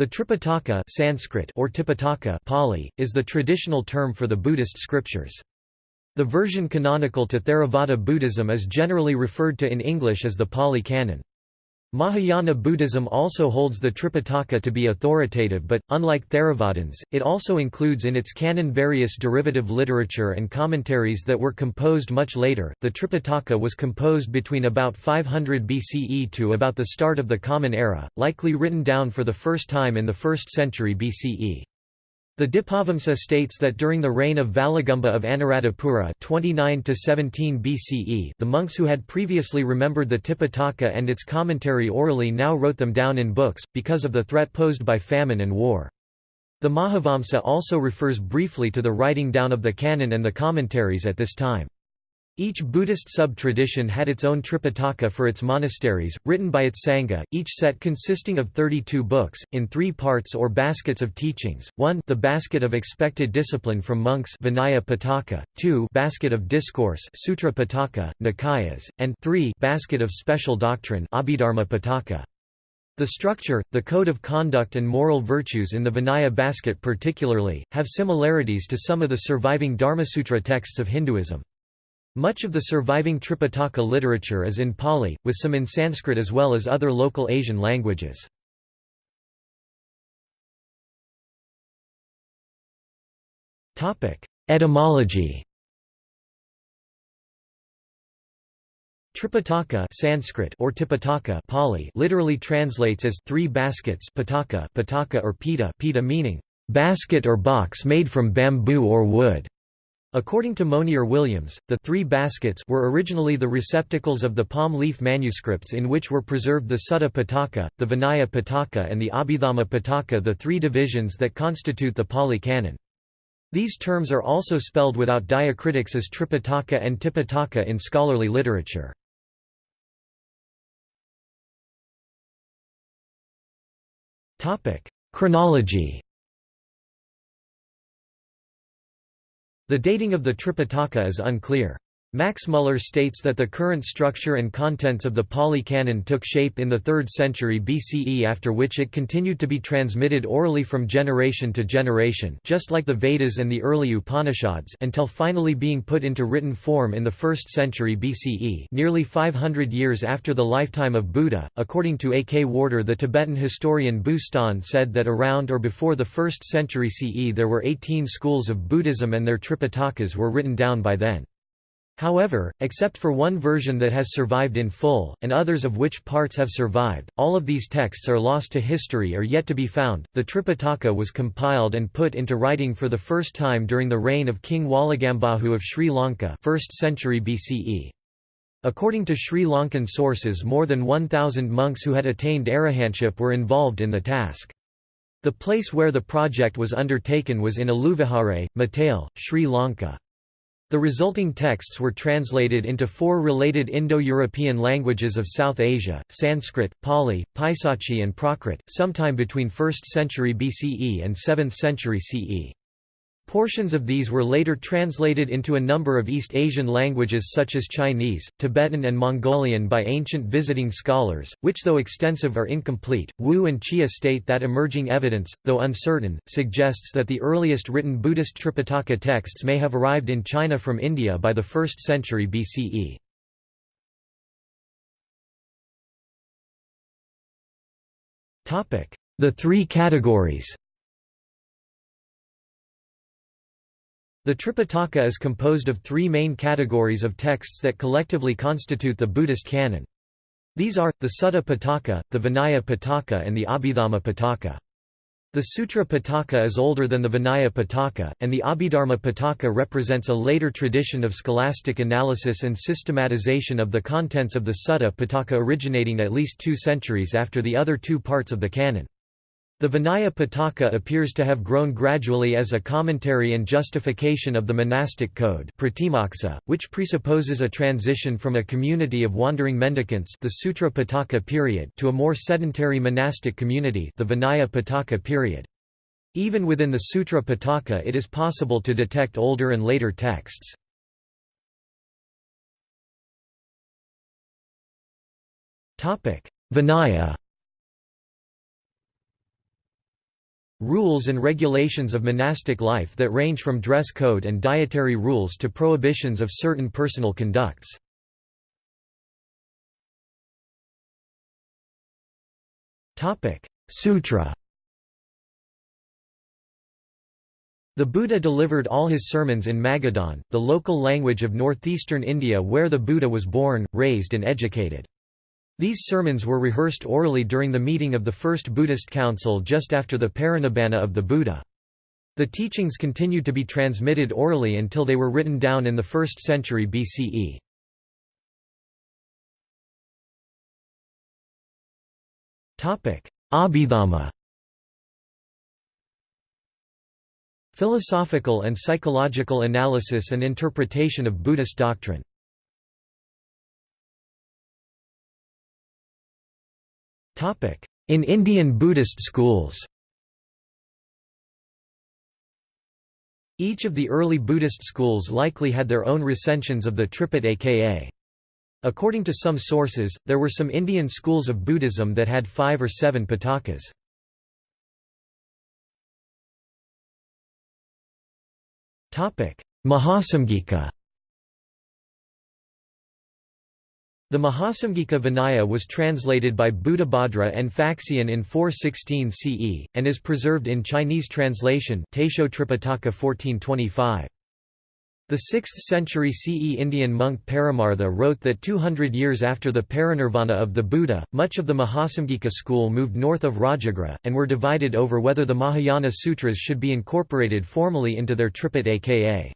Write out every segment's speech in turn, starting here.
The Tripitaka Sanskrit or Tipitaka Pali, is the traditional term for the Buddhist scriptures. The version canonical to Theravada Buddhism is generally referred to in English as the Pali Canon. Mahayana Buddhism also holds the Tripitaka to be authoritative but, unlike Theravadins, it also includes in its canon various derivative literature and commentaries that were composed much later. The Tripitaka was composed between about 500 BCE to about the start of the Common Era, likely written down for the first time in the 1st century BCE. The Dipavamsa states that during the reign of Valagamba of Anuradhapura 29 BCE the monks who had previously remembered the Tipitaka and its commentary orally now wrote them down in books, because of the threat posed by famine and war. The Mahavamsa also refers briefly to the writing down of the canon and the commentaries at this time. Each Buddhist sub-tradition had its own Tripitaka for its monasteries, written by its Sangha, each set consisting of 32 books, in three parts or baskets of teachings, 1 the basket of expected discipline from monks Vinaya Pitaka, 2 basket of discourse Sutra Pitaka, Nikayas, and 3 basket of special doctrine Abhidharma Pitaka. The structure, the code of conduct and moral virtues in the Vinaya basket particularly, have similarities to some of the surviving Dharmasutra texts of Hinduism. Much of the surviving Tripitaka literature is in Pali, with some in Sanskrit as well as other local Asian languages. Etymology Tripitaka Sanskrit or Tipitaka Pali literally translates as three baskets pitaka, pitaka or pita, pita meaning basket or box made from bamboo or wood. According to Monier Williams, the three baskets were originally the receptacles of the palm leaf manuscripts in which were preserved the Sutta Pitaka, the Vinaya Pitaka and the Abhidhamma Pitaka the three divisions that constitute the Pali Canon. These terms are also spelled without diacritics as Tripitaka and Tipitaka in scholarly literature. Chronology The dating of the Tripitaka is unclear. Max Muller states that the current structure and contents of the Pali Canon took shape in the 3rd century BCE after which it continued to be transmitted orally from generation to generation just like the Vedas and the early Upanishads until finally being put into written form in the 1st century BCE nearly 500 years after the lifetime of Buddha. According to A. K. Warder the Tibetan historian Bu-ston said that around or before the 1st century CE there were 18 schools of Buddhism and their Tripitakas were written down by then. However, except for one version that has survived in full, and others of which parts have survived, all of these texts are lost to history or yet to be found. The Tripitaka was compiled and put into writing for the first time during the reign of King Walagambahu of Sri Lanka 1st century BCE. According to Sri Lankan sources more than 1,000 monks who had attained arahantship were involved in the task. The place where the project was undertaken was in Aluvihare, Matale, Sri Lanka. The resulting texts were translated into four related Indo-European languages of South Asia, Sanskrit, Pali, Paisachi and Prakrit, sometime between 1st century BCE and 7th century CE. Portions of these were later translated into a number of East Asian languages such as Chinese, Tibetan and Mongolian by ancient visiting scholars, which though extensive are incomplete. Wu and Chia state that emerging evidence, though uncertain, suggests that the earliest written Buddhist Tripitaka texts may have arrived in China from India by the 1st century BCE. The three categories The Tripitaka is composed of three main categories of texts that collectively constitute the Buddhist canon. These are, the Sutta Pitaka, the Vinaya Pitaka and the Abhidhamma Pitaka. The Sutra Pitaka is older than the Vinaya Pitaka, and the Abhidharma Pitaka represents a later tradition of scholastic analysis and systematization of the contents of the Sutta Pitaka originating at least two centuries after the other two parts of the canon. The Vinaya Pitaka appears to have grown gradually as a commentary and justification of the monastic code which presupposes a transition from a community of wandering mendicants the Sutra Pitaka period to a more sedentary monastic community the Vinaya Pitaka period. Even within the Sutra Pitaka it is possible to detect older and later texts. Vinaya rules and regulations of monastic life that range from dress code and dietary rules to prohibitions of certain personal conducts. Sutra The Buddha delivered all his sermons in Magadhan, the local language of northeastern India where the Buddha was born, raised and educated. These sermons were rehearsed orally during the meeting of the First Buddhist Council just after the Parinibbana of the Buddha. The teachings continued to be transmitted orally until they were written down in the 1st century BCE. Abhidhamma Philosophical and psychological analysis and interpretation of Buddhist doctrine In Indian Buddhist schools Each of the early Buddhist schools likely had their own recensions of the Tripitaka. According to some sources, there were some Indian schools of Buddhism that had five or seven pitakas. Mahasamgika The Mahasamgika Vinaya was translated by Buddhabhadra and Faxian in 416 CE, and is preserved in Chinese translation Taisho Tripitaka 1425. The 6th century CE Indian monk Paramartha wrote that 200 years after the parinirvana of the Buddha, much of the Mahasamgika school moved north of Rajagriha, and were divided over whether the Mahayana sutras should be incorporated formally into their Tripitaka.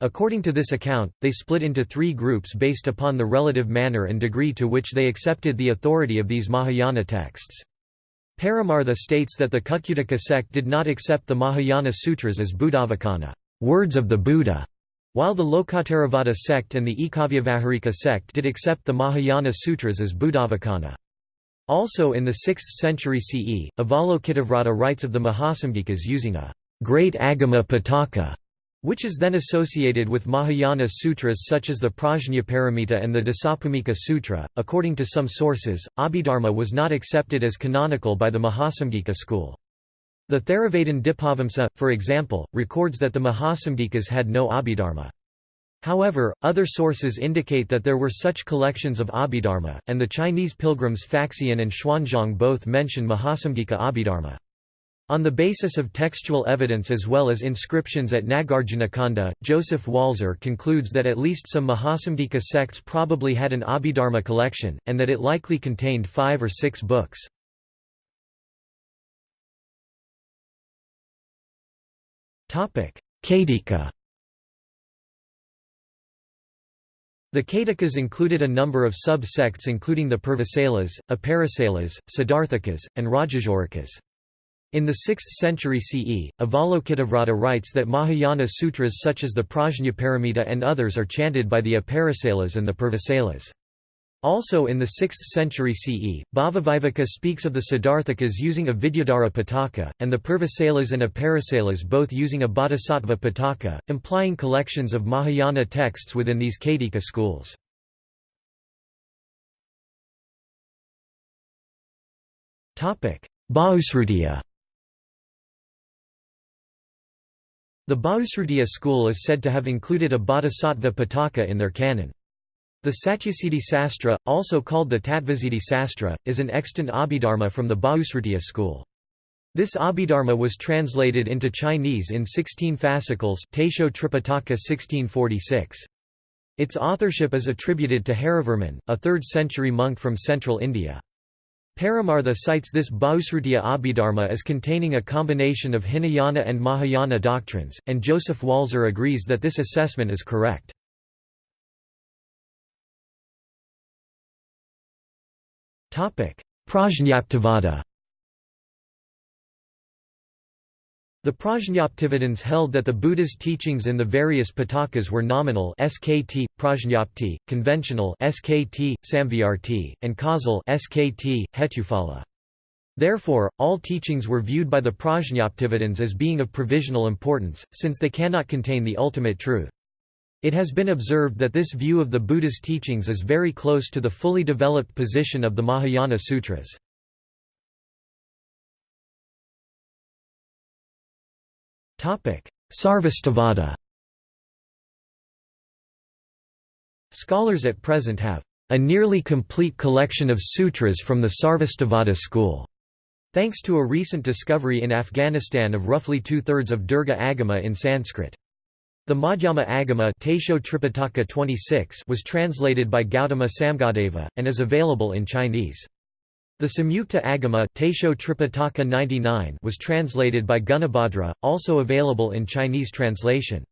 According to this account, they split into three groups based upon the relative manner and degree to which they accepted the authority of these Mahayana texts. Paramartha states that the Kukutaka sect did not accept the Mahayana sutras as Buddhavacana words of the Buddha", while the Lokottaravada sect and the Ekavyavaharika sect did accept the Mahayana sutras as Buddhavacana. Also in the 6th century CE, Avalokitavrata writes of the Mahasamgikas using a great Agama Pitaka which is then associated with Mahayana sutras such as the Prajnaparamita and the Dasabhumika Sutra. According to some sources, Abhidharma was not accepted as canonical by the Mahasamgika school. The Theravadin Dipavamsa, for example, records that the Mahasamgikas had no Abhidharma. However, other sources indicate that there were such collections of Abhidharma, and the Chinese pilgrims Faxian and Xuanzang both mention Mahasamgika Abhidharma. On the basis of textual evidence as well as inscriptions at Nagarjunakonda, Joseph Walser concludes that at least some Mahasamgika sects probably had an Abhidharma collection, and that it likely contained five or six books. Caitika The Caitikas included a number of sub-sects including the Purvasalas, Aparasalas, Siddharthikas, and Rajasurikas. In the 6th century CE, Avalokitavrata writes that Mahayana sutras such as the Prajnaparamita and others are chanted by the Aparasalas and the Purvasalas. Also in the 6th century CE, Bhavaviveka speaks of the Siddharthikas using a Vidyadhara Pitaka, and the Purvasalas and Aparasalas both using a Bodhisattva Pitaka, implying collections of Mahayana texts within these Caitika schools. Bahusrutiya The Bahusrutiya school is said to have included a bodhisattva pitaka in their canon. The Satyasiddhi Sastra, also called the Tattvasiddhi Sastra, is an extant Abhidharma from the Bahusrutiya school. This Abhidharma was translated into Chinese in 16 fascicles Taisho Tripitaka 1646. Its authorship is attributed to Harivarman, a 3rd-century monk from central India. Paramartha cites this Bahusrutiya Abhidharma as containing a combination of Hinayana and Mahayana doctrines, and Joseph Walser agrees that this assessment is correct. Prajñaptivada The Prajñaptivadins held that the Buddha's teachings in the various Pitakas were nominal skt, prajñapti, conventional skt, samvyarti, and causal skt, hetuphala. Therefore, all teachings were viewed by the Prajñaptivadins as being of provisional importance, since they cannot contain the ultimate truth. It has been observed that this view of the Buddha's teachings is very close to the fully developed position of the Mahayana Sutras. Sarvastivada Scholars at present have a nearly complete collection of sutras from the Sarvastivada school, thanks to a recent discovery in Afghanistan of roughly two-thirds of Dirgha Agama in Sanskrit. The Madhyama Agama Tripitaka 26 was translated by Gautama Samgadeva, and is available in Chinese. The Samyukta Agama Tripitaka 99 was translated by Gunabhadra, also available in Chinese translation.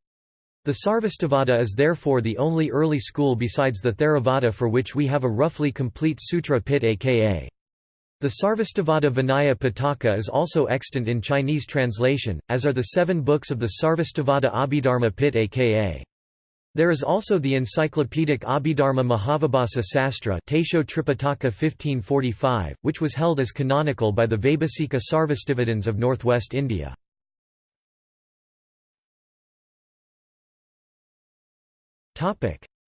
The Sarvastivada is therefore the only early school besides the Theravada for which we have a roughly complete sutra pitaka. The Sarvastivada Vinaya Pitaka is also extant in Chinese translation, as are the seven books of the Sarvastivada Abhidharma Pitaka. There is also the encyclopedic Abhidharma Mahavibhasa Sastra Taisho Tripitaka 1545, which was held as canonical by the Vaibhasika Sarvastivadins of northwest India.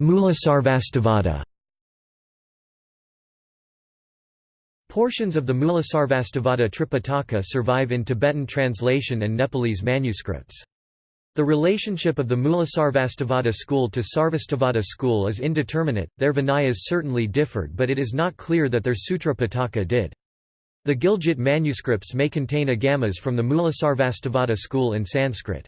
Mulasarvastivada Portions of the Mulasarvastivada Tripitaka survive in Tibetan translation and Nepalese manuscripts. The relationship of the Mulasarvastivada school to Sarvastivada school is indeterminate, their Vinayas certainly differed but it is not clear that their Sutra Pitaka did. The Gilgit manuscripts may contain agamas from the Mulasarvastivada school in Sanskrit.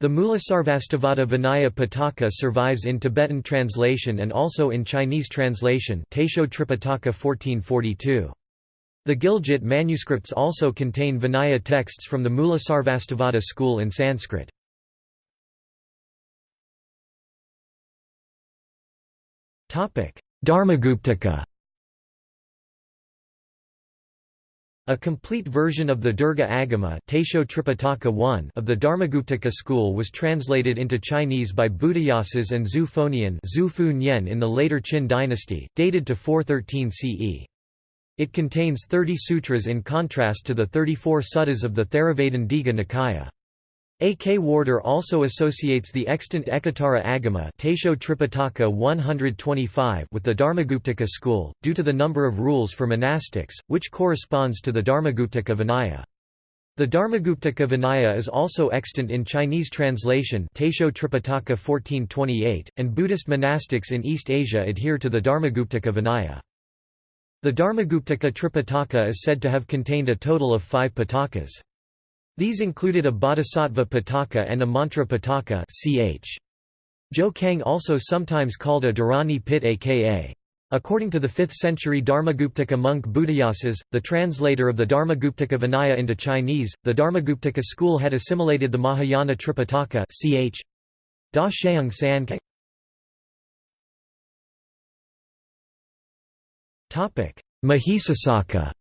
The Mulasarvastivada Vinaya Pitaka survives in Tibetan translation and also in Chinese translation Taisho Tripitaka 1442. The Gilgit manuscripts also contain Vinaya texts from the Mulasarvastivada school in Sanskrit. Dharmaguptaka A complete version of the Dirgha Agama of the Dharmaguptaka school was translated into Chinese by Buddhayasas and Zhu Fonian in the later Qin dynasty, dated to 413 CE. It contains 30 sutras in contrast to the 34 suttas of the Theravadan Digha Nikaya. A. K. Warder also associates the extant Ekottara Agama Taisho Tripitaka 125 with the Dharmaguptaka school, due to the number of rules for monastics, which corresponds to the Dharmaguptaka Vinaya. The Dharmaguptaka Vinaya is also extant in Chinese translation Taisho Tripitaka 1428, and Buddhist monastics in East Asia adhere to the Dharmaguptaka Vinaya. The Dharmaguptaka Tripitaka is said to have contained a total of five pitakas. These included a bodhisattva pitaka and a mantra pitaka ch. Zhou Zang also sometimes called a Dharani pitaka. According to the 5th century Dharmaguptaka monk Buddhayasas, the translator of the Dharmaguptaka Vinaya into Chinese, the Dharmaguptaka school had assimilated the Mahayana Tripitaka ch. Da Sheung San Mahisasaka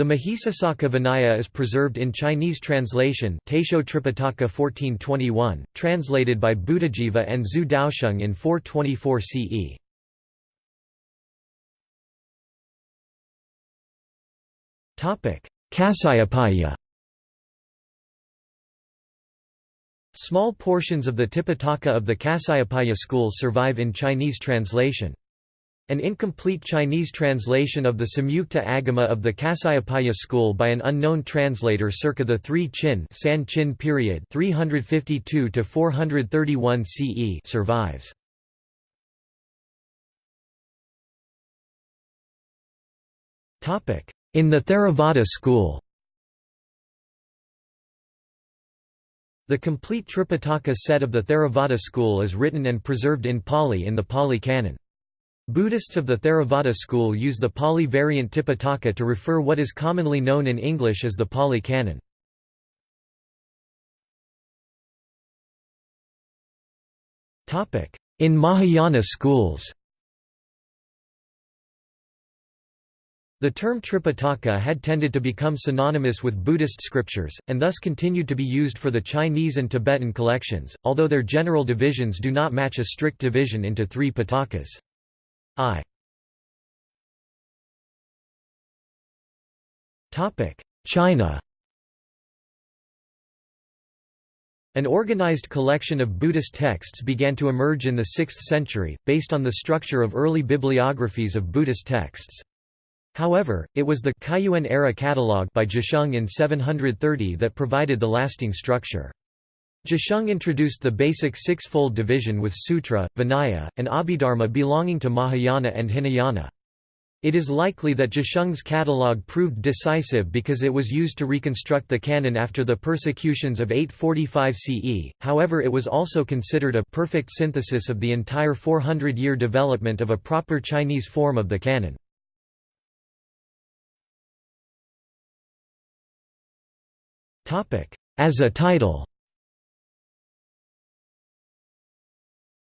The Mahisasaka Vinaya is preserved in Chinese translation Taisho Tripitaka 1421, translated by Buddhajiva and Zhu Daosheng in 424 CE. Kasayapaya Small portions of the Tipitaka of the Kasayapaya school survive in Chinese translation. An incomplete Chinese translation of the Samyukta Agama of the Kasayapaya school by an unknown translator circa the 3 Qin San Qin period 352 to 431 CE survives. Topic: In the Theravada school. The complete Tripitaka set of the Theravada school is written and preserved in Pali in the Pali Canon. Buddhists of the Theravada school use the Pali variant Tipitaka to refer what is commonly known in English as the Pali Canon. In Mahayana schools The term Tripitaka had tended to become synonymous with Buddhist scriptures, and thus continued to be used for the Chinese and Tibetan collections, although their general divisions do not match a strict division into three pitakas. I China An organized collection of Buddhist texts began to emerge in the 6th century, based on the structure of early bibliographies of Buddhist texts. However, it was the Kaiyuan era catalogue by Zhisheng in 730 that provided the lasting structure. Zhisheng introduced the basic six-fold division with Sutra, Vinaya, and Abhidharma belonging to Mahayana and Hinayana. It is likely that Zhisheng's catalogue proved decisive because it was used to reconstruct the canon after the persecutions of 845 CE, however it was also considered a perfect synthesis of the entire 400-year development of a proper Chinese form of the canon. As a title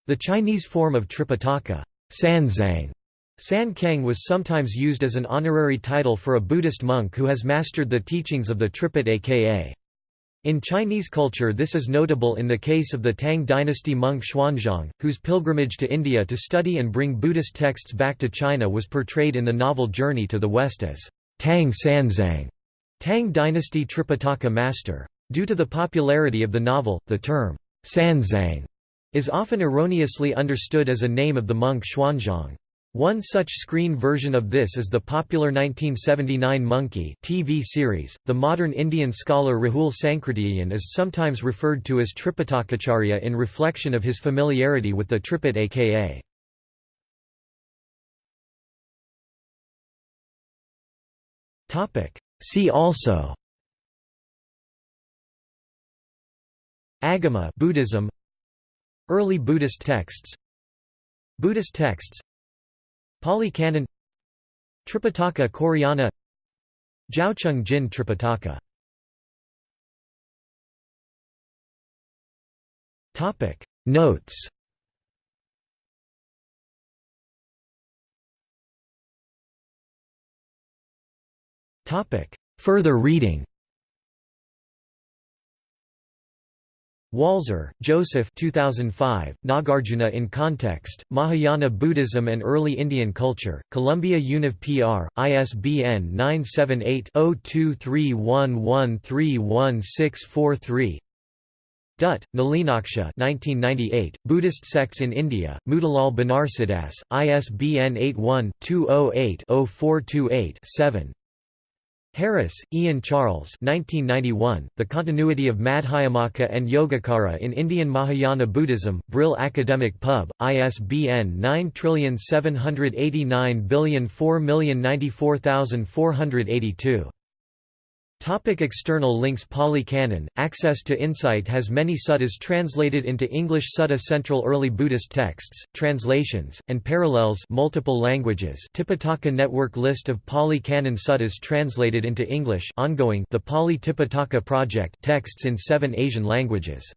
The Chinese form of Tripitaka Sanzang, San Kang was sometimes used as an honorary title for a Buddhist monk who has mastered the teachings of the Tripitaka. In Chinese culture this is notable in the case of the Tang dynasty monk Xuanzang, whose pilgrimage to India to study and bring Buddhist texts back to China was portrayed in the novel Journey to the West as Tang Sanzang, Tang dynasty Tripitaka master. Due to the popularity of the novel, the term Sanzang is often erroneously understood as a name of the monk Xuanzang. One such screen version of this is the popular 1979 Monkey TV series. The modern Indian scholar Rahul Sankrityayan is sometimes referred to as Tripitakacharya in reflection of his familiarity with the Tripitaka. Topic: See also Agama Buddhism Early Buddhist texts. Buddhist texts. Pali Canon. Tripitaka Koreana. Zhaocheng Jin Tripitaka. Topic. Notes. Topic. Further reading Walser, Joseph 2005, Nagarjuna in Context, Mahayana Buddhism and Early Indian Culture, Columbia Univ PR, ISBN 978-0231131643 Dutt, Nalinaksha 1998, Buddhist Sects in India, Motilal Banarsidass, ISBN 81-208-0428-7 Harris, Ian Charles 1991, The Continuity of Madhyamaka and Yogacara in Indian Mahayana Buddhism, Brill Academic Pub, ISBN 9789004094482. Topic external links Pali Canon Access to Insight has many suttas translated into English Sutta Central Early Buddhist texts, translations, and parallels multiple languages. Tipitaka Network List of Pali Canon suttas translated into English ongoing The Pali Tipitaka Project texts in seven Asian languages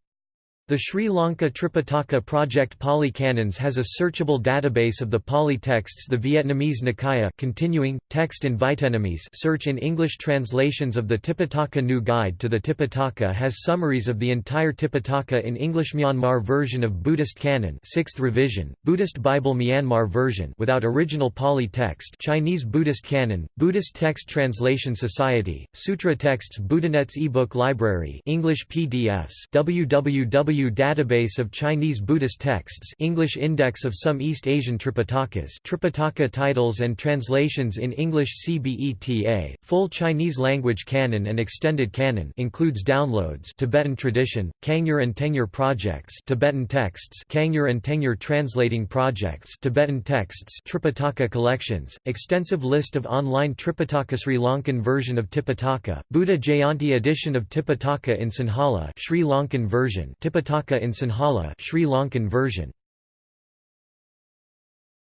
the Sri Lanka Tripitaka Project Pali Canons has a searchable database of the Pali texts The Vietnamese Nikaya continuing, text in Vietnamese search in English translations of the Tipitaka New Guide to the Tipitaka has summaries of the entire Tipitaka in English Myanmar version of Buddhist Canon 6th revision, Buddhist Bible Myanmar version without original Pali text Chinese Buddhist Canon, Buddhist Text Translation Society, Sutra Texts Buddhanet's ebook library English PDFs www Database of Chinese Buddhist Texts English Index of some East Asian Tripitakas Tripitaka titles and translations in English CBETA, full Chinese language canon and extended canon includes downloads Tibetan tradition, Kangyur and Tengyur projects Tibetan texts Kangyur and Tengyur translating projects Tibetan texts Tripitaka collections, extensive list of online Tripitaka Sri Lankan version of Tipitaka, Buddha Jayanti edition of Tipitaka in Sinhala Sri Lankan version in Sinhala Sri Lankan version